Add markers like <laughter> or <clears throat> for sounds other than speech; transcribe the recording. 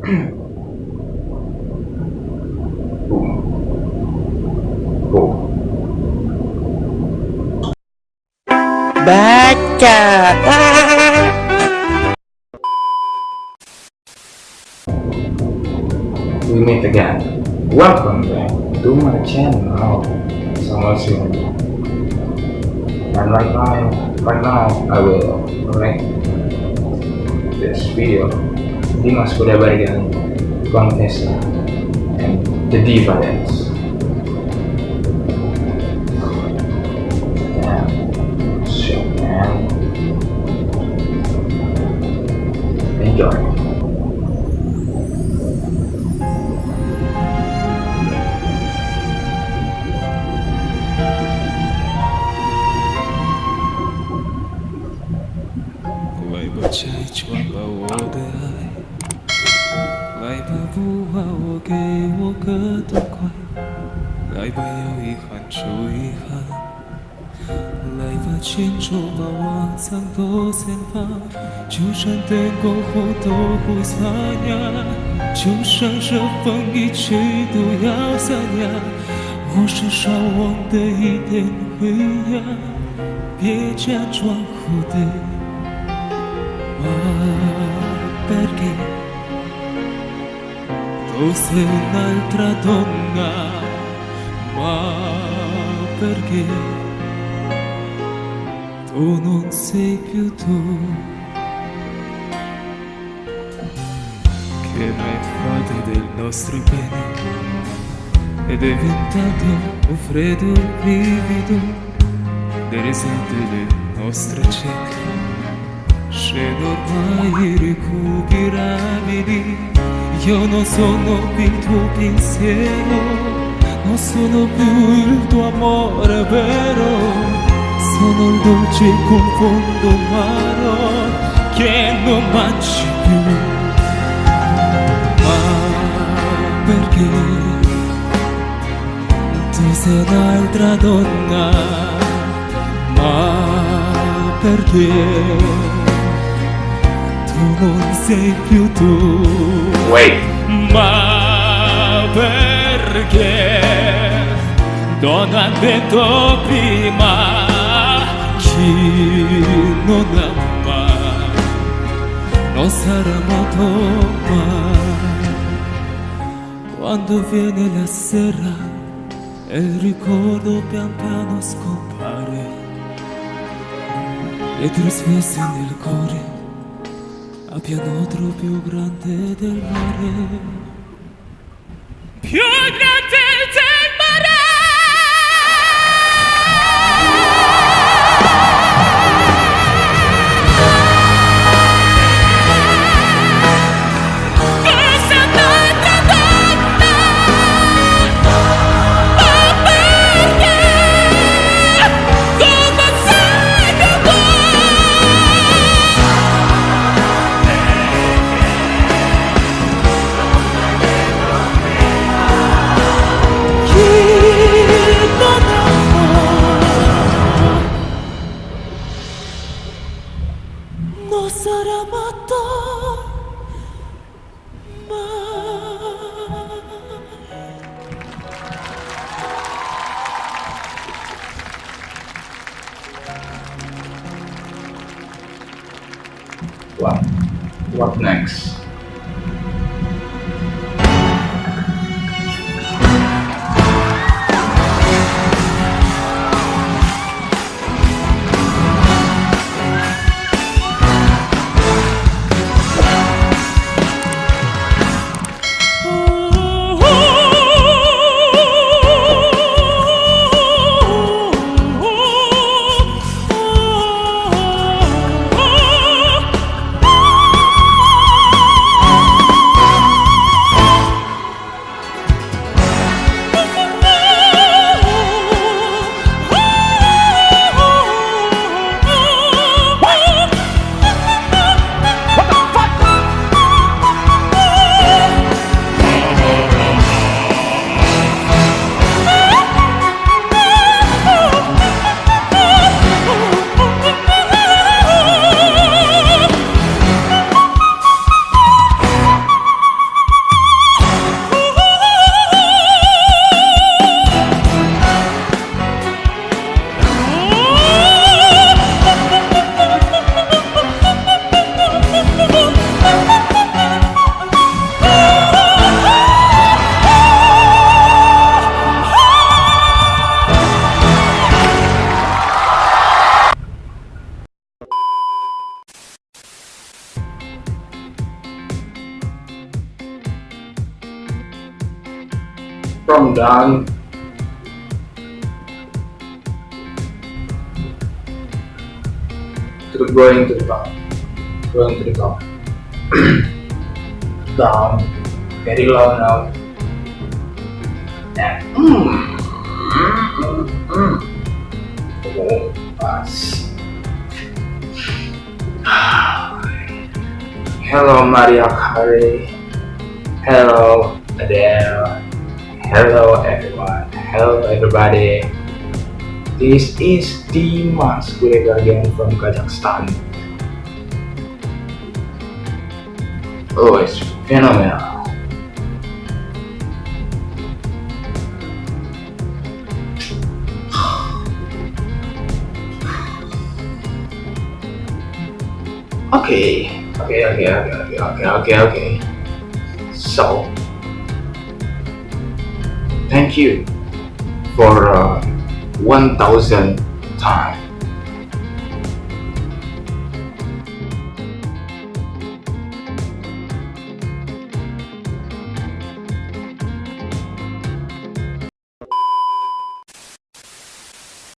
Baca. We meet again. Welcome back to my channel. Sini. And right now, right now I will correct this video. Dimas Kuda Barigan, Contessa, and the Diva Dance. 给我个痛快，来吧，有遗憾就遗憾，来吧，牵手把往常都散发，就算等过后都会擦呀，就算这风一吹都要散呀，我是少忘的一点灰呀，别假装后悔。Ma perché tu sei un'altra donna? Ma perché tu non sei più tu? Che mai fate del nostro bene? È diventato un freddo brivido le risate del nostro cene scendo ormai irrecuperabili io non sono più il tuo pensiero non sono più il tuo amore vero? Sono il dolce confondo amaro che non mangi più. Ma perché? Tu sei un'altra donna ma perché non sei più tu. Wait. ma perché? Non ha detto prima chi non ama? Non sarà amato mai. Quando viene la sera e il ricordo pian piano scompare e ti risvesti nel cuore a pianotro più grande del mare. Più grande What? What next? From down to going to the top, going to the top, <clears throat> down, very low now, and mm, mm. oh, pass. <sighs> Hello Maria Carey. Hello Adele. Hello everyone. Hello everybody. This is Dimas Gurega again from Kazakhstan. Oh, it's phenomenal. <sighs> Okay, okay, okay, okay, okay, okay, okay, okay. So, thank you for uh, 1000 times